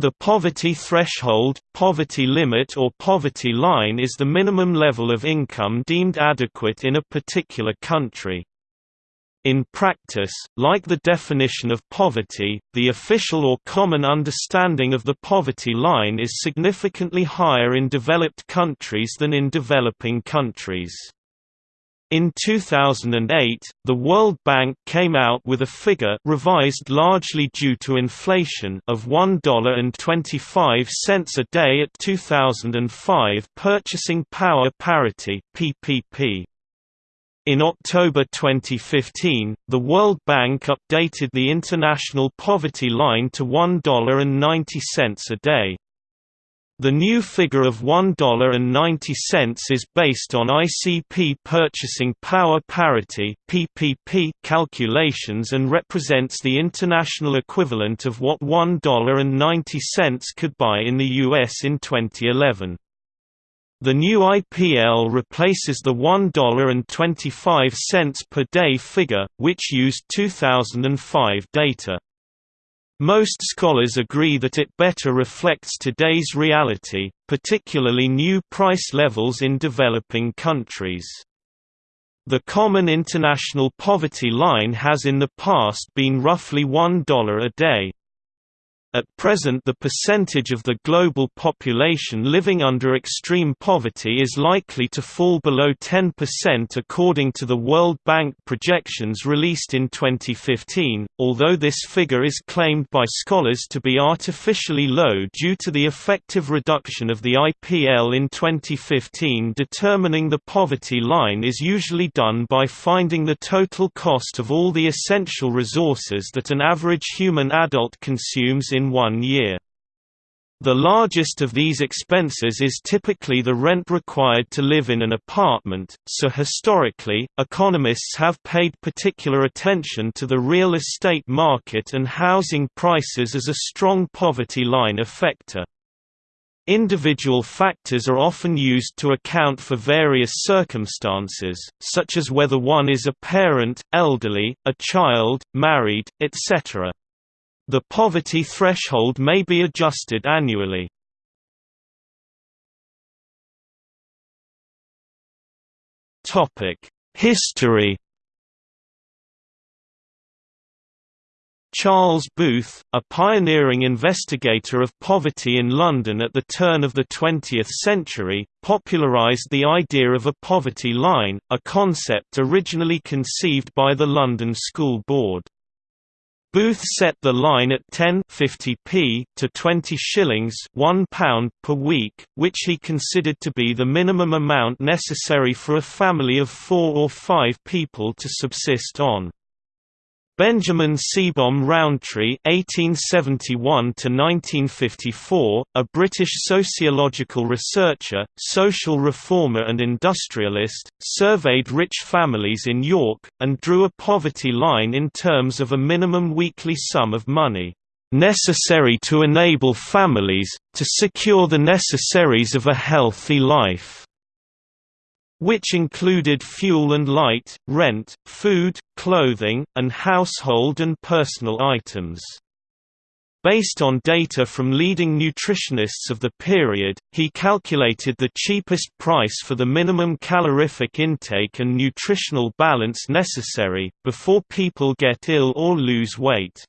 The poverty threshold, poverty limit or poverty line is the minimum level of income deemed adequate in a particular country. In practice, like the definition of poverty, the official or common understanding of the poverty line is significantly higher in developed countries than in developing countries. In 2008, the World Bank came out with a figure revised largely due to inflation of $1.25 a day at 2005 purchasing power parity (PPP). In October 2015, the World Bank updated the international poverty line to $1.90 a day. The new figure of $1.90 is based on ICP purchasing power parity (PPP) calculations and represents the international equivalent of what $1.90 could buy in the US in 2011. The new IPL replaces the $1.25 per day figure, which used 2005 data. Most scholars agree that it better reflects today's reality, particularly new price levels in developing countries. The common international poverty line has in the past been roughly $1 a day. At present the percentage of the global population living under extreme poverty is likely to fall below 10% according to the World Bank projections released in 2015, although this figure is claimed by scholars to be artificially low due to the effective reduction of the IPL in 2015 determining the poverty line is usually done by finding the total cost of all the essential resources that an average human adult consumes in in one year. The largest of these expenses is typically the rent required to live in an apartment, so historically, economists have paid particular attention to the real estate market and housing prices as a strong poverty line effector. Individual factors are often used to account for various circumstances, such as whether one is a parent, elderly, a child, married, etc. The poverty threshold may be adjusted annually. History Charles Booth, a pioneering investigator of poverty in London at the turn of the 20th century, popularised the idea of a poverty line, a concept originally conceived by the London School Board. Booth set the line at 10 50p to 20 shillings 1 pound per week, which he considered to be the minimum amount necessary for a family of four or five people to subsist on. Benjamin Seebohm Rowntree (1871–1954), a British sociological researcher, social reformer, and industrialist, surveyed rich families in York and drew a poverty line in terms of a minimum weekly sum of money necessary to enable families to secure the necessaries of a healthy life which included fuel and light, rent, food, clothing, and household and personal items. Based on data from leading nutritionists of the period, he calculated the cheapest price for the minimum calorific intake and nutritional balance necessary, before people get ill or lose weight.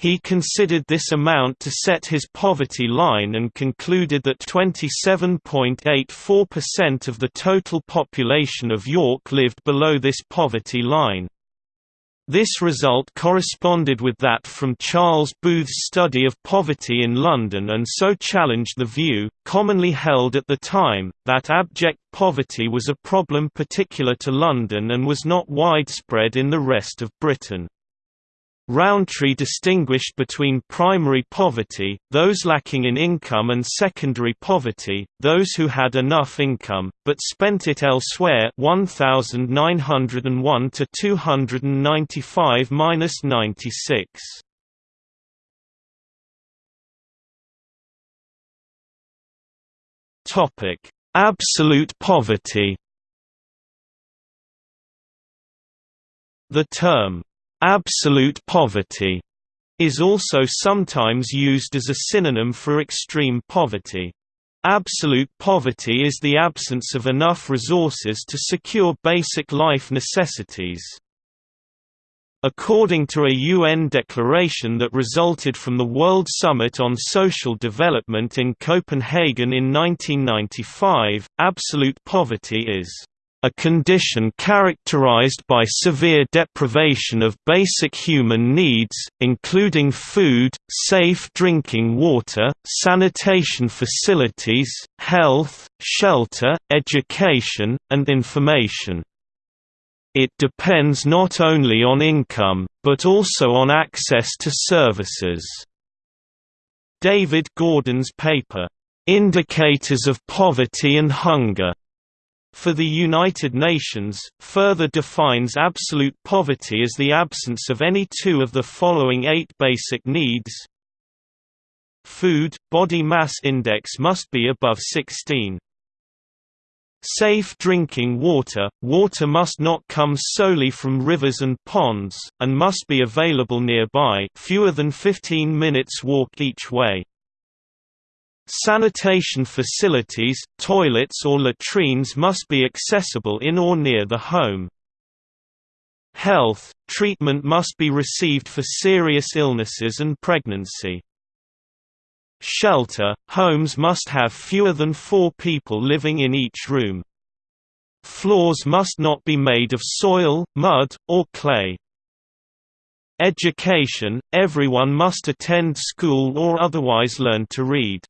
He considered this amount to set his poverty line and concluded that 27.84% of the total population of York lived below this poverty line. This result corresponded with that from Charles Booth's study of poverty in London and so challenged the view, commonly held at the time, that abject poverty was a problem particular to London and was not widespread in the rest of Britain. Rowntree distinguished between primary poverty, those lacking in income and secondary poverty, those who had enough income, but spent it elsewhere 1901 to 295-96. Topic: Absolute poverty. The term absolute poverty is also sometimes used as a synonym for extreme poverty. Absolute poverty is the absence of enough resources to secure basic life necessities. According to a UN declaration that resulted from the World Summit on Social Development in Copenhagen in 1995, absolute poverty is a condition characterized by severe deprivation of basic human needs, including food, safe drinking water, sanitation facilities, health, shelter, education, and information. It depends not only on income, but also on access to services. David Gordon's paper, "'Indicators of Poverty and Hunger' for the United Nations, further defines absolute poverty as the absence of any two of the following eight basic needs. Food – body mass index must be above 16. Safe drinking water – Water must not come solely from rivers and ponds, and must be available nearby fewer than 15 minutes walk each way. Sanitation facilities, toilets or latrines must be accessible in or near the home. Health, treatment must be received for serious illnesses and pregnancy. Shelter, homes must have fewer than four people living in each room. Floors must not be made of soil, mud, or clay. Education, everyone must attend school or otherwise learn to read.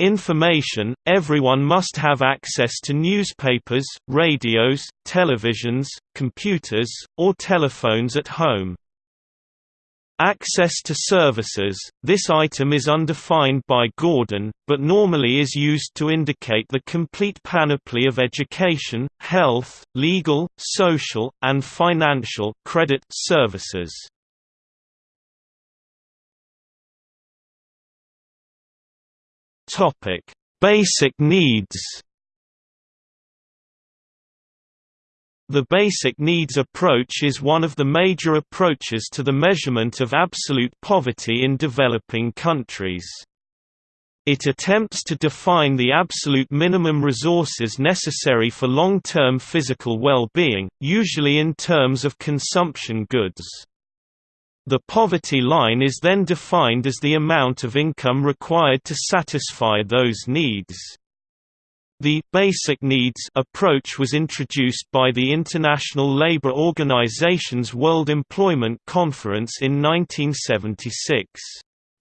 Information – Everyone must have access to newspapers, radios, televisions, computers, or telephones at home. Access to services – This item is undefined by Gordon, but normally is used to indicate the complete panoply of education, health, legal, social, and financial credit services. Topic: Basic needs. The basic needs approach is one of the major approaches to the measurement of absolute poverty in developing countries. It attempts to define the absolute minimum resources necessary for long-term physical well-being, usually in terms of consumption goods. The poverty line is then defined as the amount of income required to satisfy those needs. The «basic needs» approach was introduced by the International Labour Organization's World Employment Conference in 1976.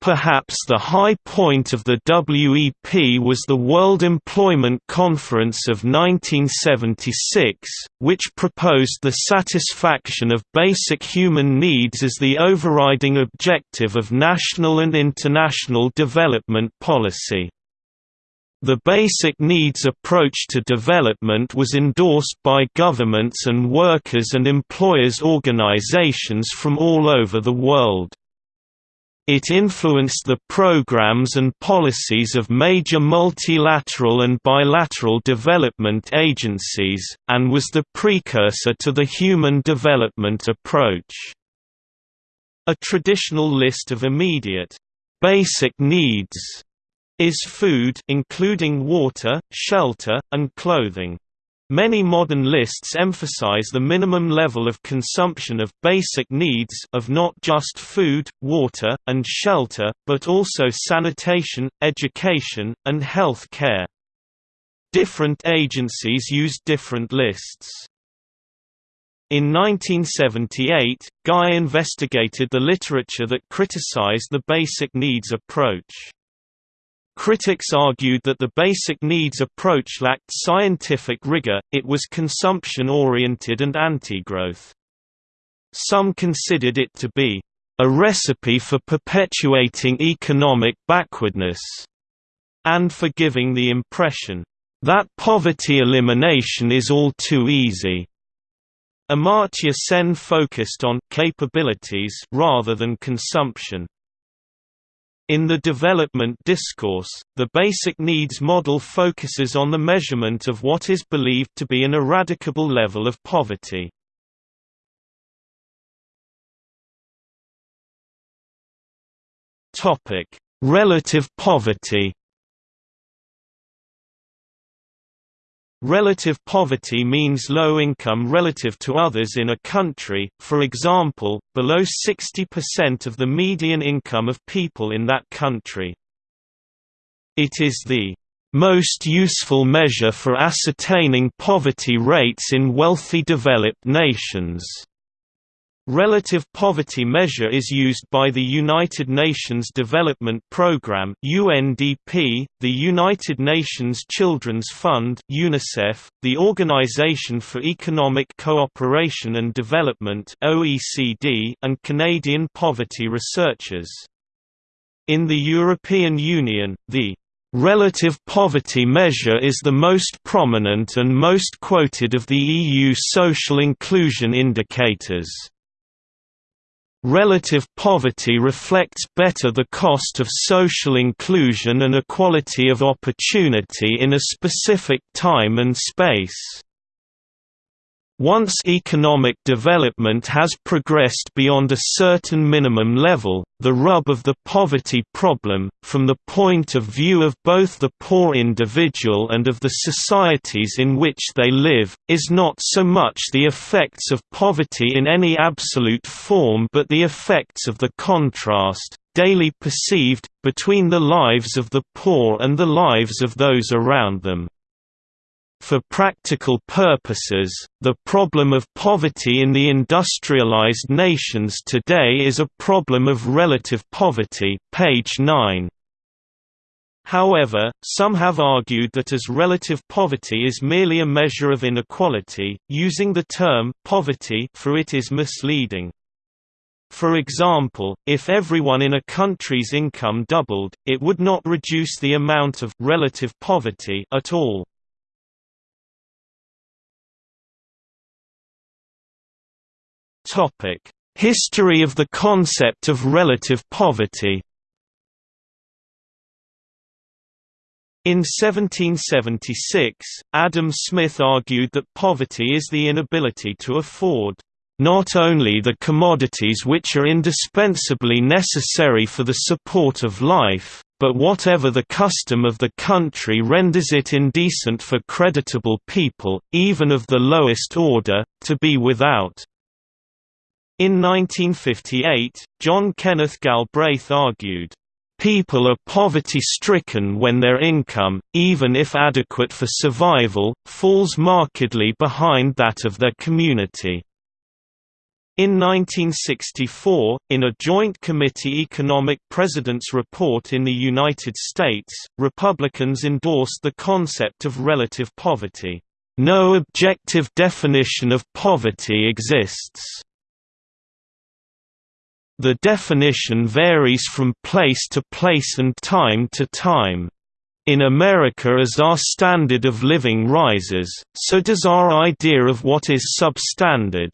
Perhaps the high point of the WEP was the World Employment Conference of 1976, which proposed the satisfaction of basic human needs as the overriding objective of national and international development policy. The basic needs approach to development was endorsed by governments and workers and employers organizations from all over the world. It influenced the programs and policies of major multilateral and bilateral development agencies, and was the precursor to the Human Development Approach. A traditional list of immediate, basic needs is food including water, shelter, and clothing. Many modern lists emphasize the minimum level of consumption of basic needs of not just food, water, and shelter, but also sanitation, education, and health care. Different agencies use different lists. In 1978, Ghai investigated the literature that criticized the basic needs approach. Critics argued that the basic needs approach lacked scientific rigor, it was consumption-oriented and anti-growth. Some considered it to be a recipe for perpetuating economic backwardness, and for giving the impression that poverty elimination is all too easy. Amartya Sen focused on capabilities rather than consumption. In the development discourse, the basic needs model focuses on the measurement of what is believed to be an eradicable level of poverty. Relative poverty Relative poverty means low income relative to others in a country, for example, below 60% of the median income of people in that country. It is the most useful measure for ascertaining poverty rates in wealthy developed nations. Relative poverty measure is used by the United Nations Development Programme (UNDP), the United Nations Children's Fund (UNICEF), the Organisation for Economic Cooperation and Development (OECD), and Canadian poverty researchers. In the European Union, the Relative poverty measure is the most prominent and most quoted of the EU social inclusion indicators. Relative poverty reflects better the cost of social inclusion and equality of opportunity in a specific time and space. Once economic development has progressed beyond a certain minimum level, the rub of the poverty problem, from the point of view of both the poor individual and of the societies in which they live, is not so much the effects of poverty in any absolute form but the effects of the contrast, daily perceived, between the lives of the poor and the lives of those around them. For practical purposes, the problem of poverty in the industrialized nations today is a problem of relative poverty page 9. However, some have argued that as relative poverty is merely a measure of inequality, using the term poverty for it is misleading. For example, if everyone in a country's income doubled, it would not reduce the amount of relative poverty at all. History of the concept of relative poverty In 1776, Adam Smith argued that poverty is the inability to afford not only the commodities which are indispensably necessary for the support of life, but whatever the custom of the country renders it indecent for creditable people, even of the lowest order, to be without. In 1958, John Kenneth Galbraith argued, People are poverty-stricken when their income, even if adequate for survival, falls markedly behind that of their community. In 1964, in a Joint Committee Economic President's Report in the United States, Republicans endorsed the concept of relative poverty. No objective definition of poverty exists. The definition varies from place to place and time to time. In America as our standard of living rises, so does our idea of what is substandard.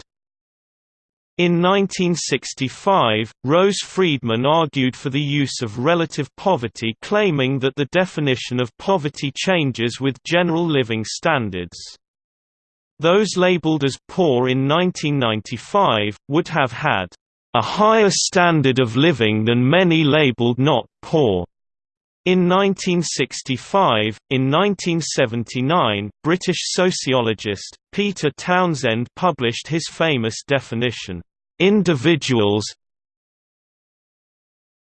In 1965, Rose Friedman argued for the use of relative poverty claiming that the definition of poverty changes with general living standards. Those labeled as poor in 1995, would have had a higher standard of living than many labeled not poor. In 1965, in 1979, British sociologist, Peter Townsend published his famous definition, "...individuals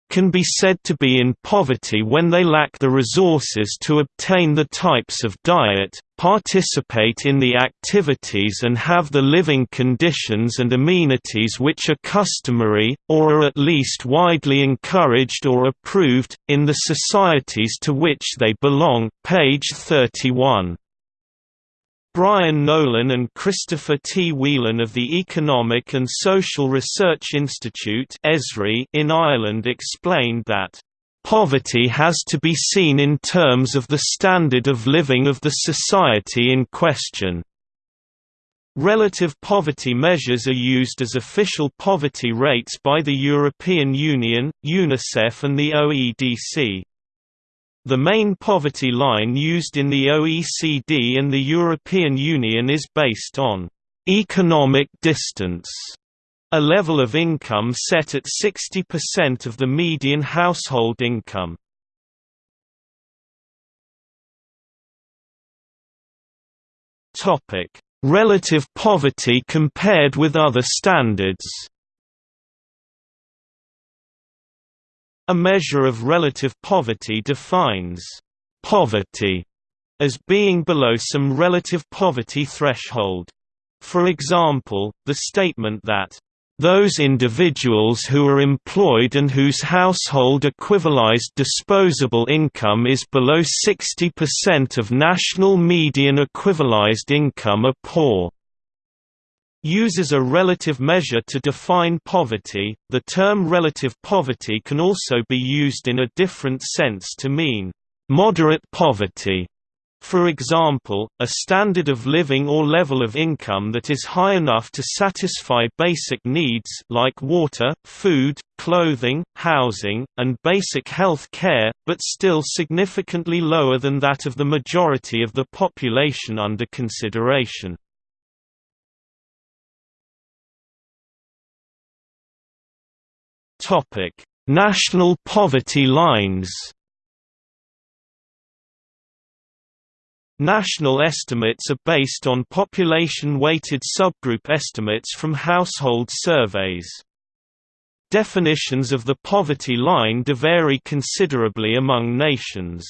can be said to be in poverty when they lack the resources to obtain the types of diet, participate in the activities and have the living conditions and amenities which are customary, or are at least widely encouraged or approved, in the societies to which they belong page 31. Brian Nolan and Christopher T. Whelan of the Economic and Social Research Institute in Ireland explained that, "...poverty has to be seen in terms of the standard of living of the society in question." Relative poverty measures are used as official poverty rates by the European Union, UNICEF and the OEDC. The main poverty line used in the OECD and the European Union is based on economic distance A level of income set at 60% of the median household income. Relative poverty compared with other standards. A measure of relative poverty defines poverty as being below some relative poverty threshold. For example, the statement that those individuals who are employed and whose household equivalized disposable income is below 60% of national median equivalized income are poor. Uses a relative measure to define poverty. The term relative poverty can also be used in a different sense to mean moderate poverty for example, a standard of living or level of income that is high enough to satisfy basic needs like water, food, clothing, housing, and basic health care, but still significantly lower than that of the majority of the population under consideration. National poverty lines National estimates are based on population-weighted subgroup estimates from household surveys. Definitions of the poverty line vary considerably among nations.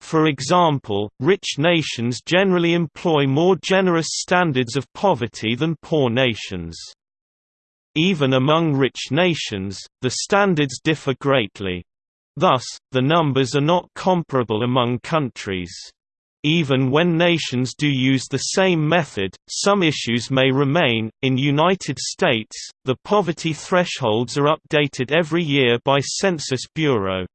For example, rich nations generally employ more generous standards of poverty than poor nations. Even among rich nations, the standards differ greatly. Thus, the numbers are not comparable among countries. Even when nations do use the same method, some issues may remain. In United States, the poverty thresholds are updated every year by Census Bureau.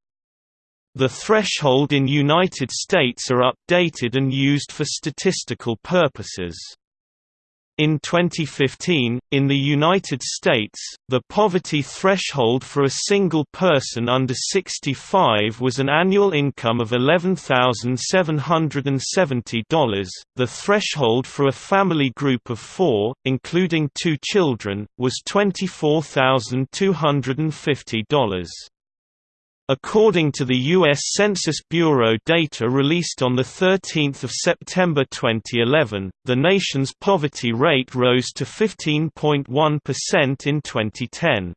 The threshold in United States are updated and used for statistical purposes. In 2015, in the United States, the poverty threshold for a single person under 65 was an annual income of $11,770. The threshold for a family group of four, including two children, was $24,250. According to the U.S. Census Bureau data released on 13 September 2011, the nation's poverty rate rose to 15.1% in 2010.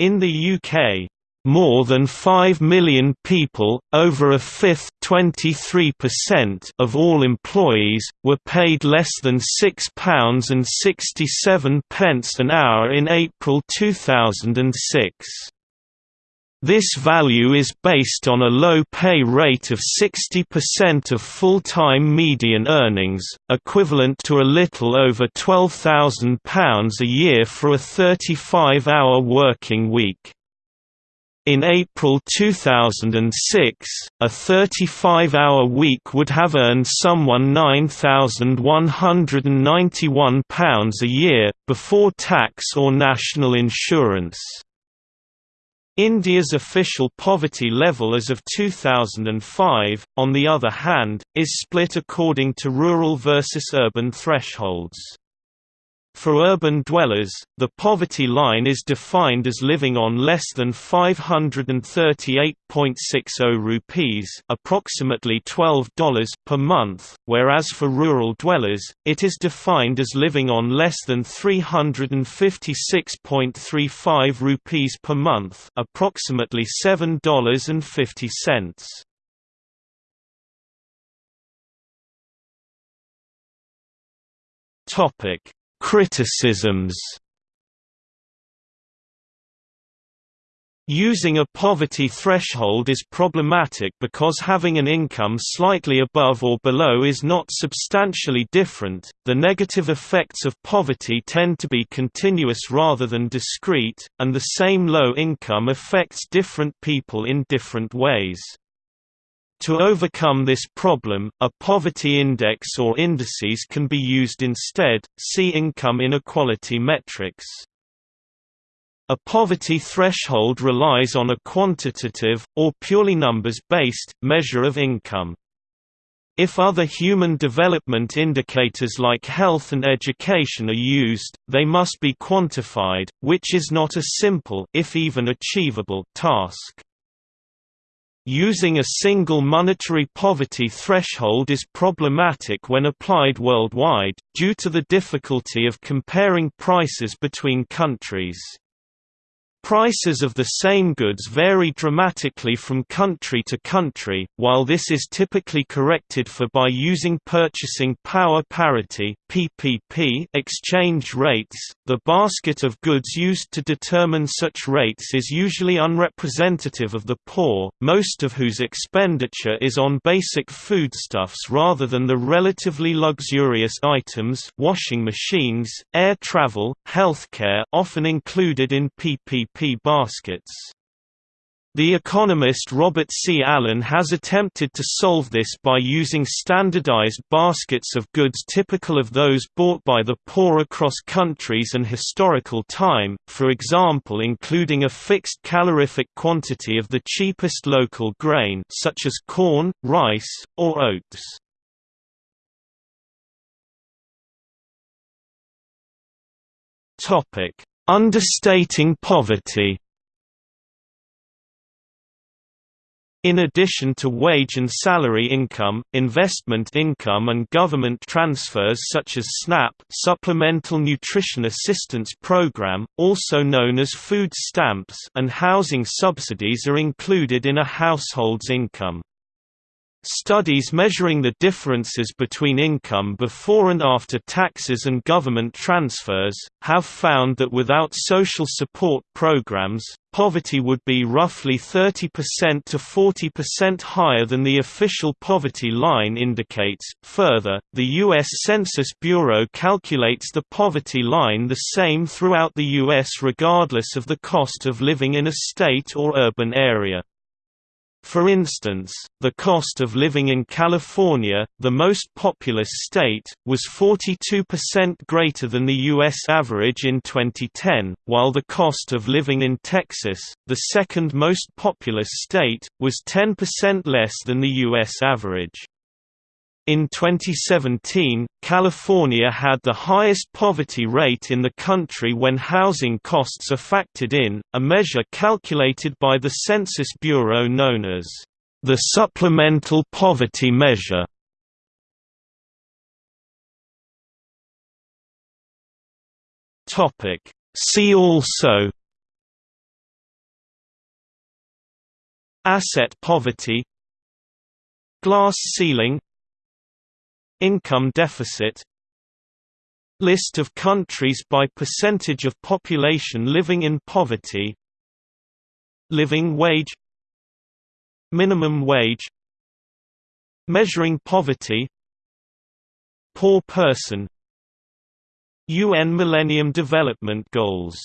In the UK, more than 5 million people, over a fifth of all employees, were paid less than £6.67 an hour in April 2006. This value is based on a low pay rate of 60% of full-time median earnings, equivalent to a little over £12,000 a year for a 35-hour working week. In April 2006, a 35-hour week would have earned someone £9,191 a year, before tax or national insurance. India's official poverty level as of 2005, on the other hand, is split according to rural versus urban thresholds. For urban dwellers, the poverty line is defined as living on less than 538.60 rupees, approximately $12 per month, whereas for rural dwellers, it is defined as living on less than 356.35 rupees per month, approximately $7.50. Topic Criticisms Using a poverty threshold is problematic because having an income slightly above or below is not substantially different. The negative effects of poverty tend to be continuous rather than discrete, and the same low income affects different people in different ways. To overcome this problem, a poverty index or indices can be used instead, see income inequality metrics. A poverty threshold relies on a quantitative, or purely numbers-based, measure of income. If other human development indicators like health and education are used, they must be quantified, which is not a simple if even achievable task. Using a single monetary poverty threshold is problematic when applied worldwide, due to the difficulty of comparing prices between countries. Prices of the same goods vary dramatically from country to country, while this is typically corrected for by using purchasing power parity (PPP) exchange rates. The basket of goods used to determine such rates is usually unrepresentative of the poor, most of whose expenditure is on basic foodstuffs rather than the relatively luxurious items, washing machines, air travel, healthcare, often included in PPP baskets. The economist Robert C. Allen has attempted to solve this by using standardized baskets of goods typical of those bought by the poor across countries and historical time, for example including a fixed calorific quantity of the cheapest local grain such as corn, rice, or oats. Understating poverty In addition to wage and salary income, investment income and government transfers such as SNAP Supplemental Nutrition Assistance Program, also known as food stamps and housing subsidies are included in a household's income. Studies measuring the differences between income before and after taxes and government transfers, have found that without social support programs, poverty would be roughly 30% to 40% higher than the official poverty line indicates. Further, the U.S. Census Bureau calculates the poverty line the same throughout the U.S. regardless of the cost of living in a state or urban area. For instance, the cost of living in California, the most populous state, was 42% greater than the U.S. average in 2010, while the cost of living in Texas, the second most populous state, was 10% less than the U.S. average. In 2017, California had the highest poverty rate in the country when housing costs are factored in, a measure calculated by the Census Bureau known as the Supplemental Poverty Measure. See also Asset poverty Glass ceiling Income deficit List of countries by percentage of population living in poverty Living wage Minimum wage Measuring poverty Poor person UN Millennium Development Goals